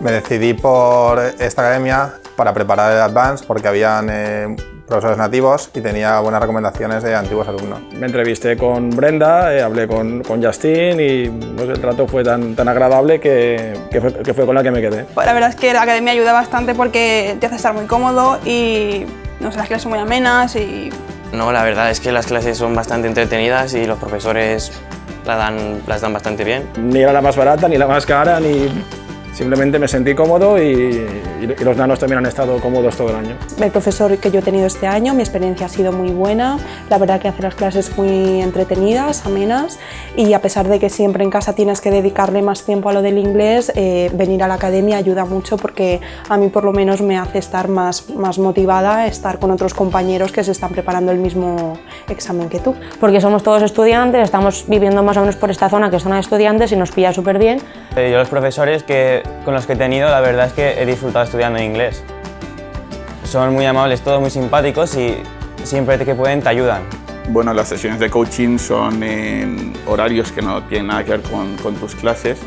Me decidí por esta academia para preparar el Advance porque habían eh, profesores nativos y tenía buenas recomendaciones de antiguos alumnos. Me entrevisté con Brenda, eh, hablé con, con, Justin y no sé, el trato fue tan, tan agradable que, que, fue, que, fue, con la que me quedé. Pues la verdad es que la academia ayuda bastante porque te hace estar muy cómodo y no sé, las clases son muy amenas y... No, la verdad es que las clases son bastante entretenidas y los profesores la dan, las dan bastante bien. Ni era la más barata, ni la más cara, ni Simplemente me sentí cómodo y, y, los nanos también han estado cómodos todo el año. El profesor que yo he tenido este año, mi experiencia ha sido muy buena, la verdad que hace las clases muy entretenidas, amenas y a pesar de que siempre en casa tienes que dedicarle más tiempo a lo del inglés, eh, venir a la academia ayuda mucho porque a mí por lo menos me hace estar más, más motivada, estar con otros compañeros que se están preparando el mismo examen que tú. Porque somos todos estudiantes, estamos viviendo más o menos por esta zona que es zona de estudiantes y nos pilla súper bien. Eh, yo los profesores que con los que he tenido, la verdad es que he disfrutado estudiando inglés. Son muy amables, todos muy simpáticos y siempre que pueden te ayudan. Bueno, las sesiones de coaching son horarios que no tienen nada que ver con tus clases.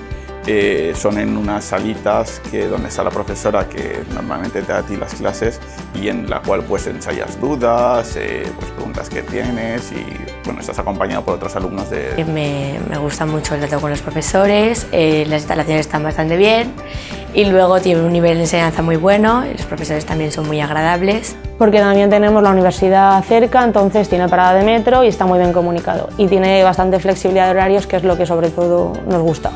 Eh, son en unas salitas que, donde está la profesora que normalmente te da a ti las clases y en la cual pues ensayas dudas, eh, pues preguntas que tienes y bueno, estás acompañado por otros alumnos de... Me, me gusta mucho el trato con los profesores, eh, las instalaciones están bastante bien y luego tiene un nivel de enseñanza muy bueno, los profesores también son muy agradables. Porque también tenemos la universidad cerca, entonces tiene parada de metro y está muy bien comunicado y tiene bastante flexibilidad de horarios que es lo que sobre todo nos gusta.